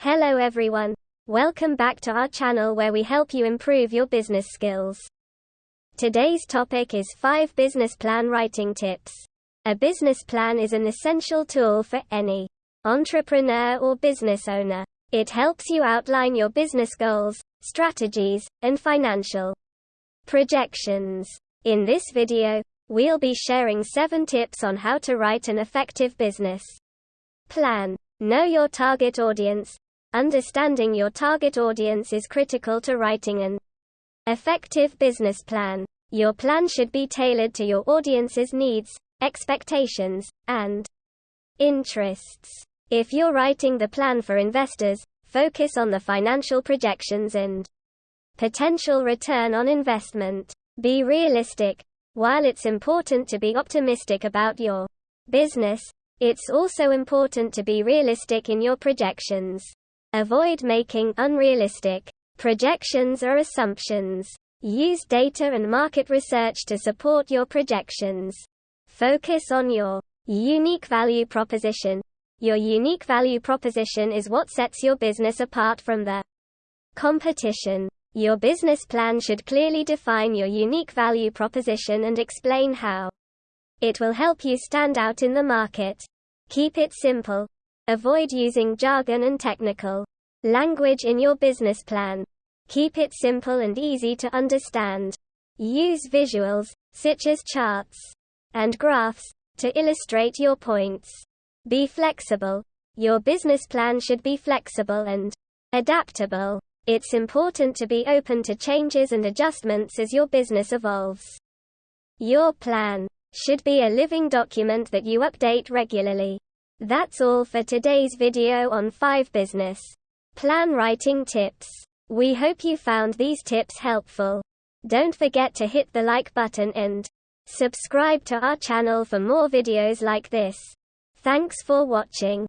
Hello everyone. Welcome back to our channel where we help you improve your business skills. Today's topic is 5 business plan writing tips. A business plan is an essential tool for any entrepreneur or business owner. It helps you outline your business goals, strategies, and financial projections. In this video, we'll be sharing 7 tips on how to write an effective business plan. Know your target audience. Understanding your target audience is critical to writing an effective business plan. Your plan should be tailored to your audience's needs, expectations, and interests. If you're writing the plan for investors, focus on the financial projections and potential return on investment. Be realistic. While it's important to be optimistic about your business, it's also important to be realistic in your projections. Avoid making unrealistic projections or assumptions. Use data and market research to support your projections. Focus on your unique value proposition. Your unique value proposition is what sets your business apart from the competition. Your business plan should clearly define your unique value proposition and explain how it will help you stand out in the market. Keep it simple. Avoid using jargon and technical language in your business plan. Keep it simple and easy to understand. Use visuals, such as charts and graphs, to illustrate your points. Be flexible. Your business plan should be flexible and adaptable. It's important to be open to changes and adjustments as your business evolves. Your plan should be a living document that you update regularly. That's all for today's video on 5 business plan writing tips. We hope you found these tips helpful. Don't forget to hit the like button and subscribe to our channel for more videos like this. Thanks for watching.